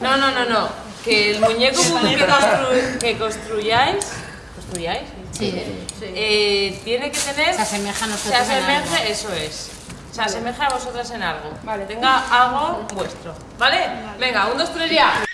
No, no, no, no. Que el muñeco que, constru- que construyáis, construyáis, Sí. eh, tiene que tener... Se asemeja a nosotros en asemeje, algo. eso es. Se asemeja a vosotras en algo. Vale. Tenga algo vuestro. ¿Vale? Venga, un, dos, tres, ya.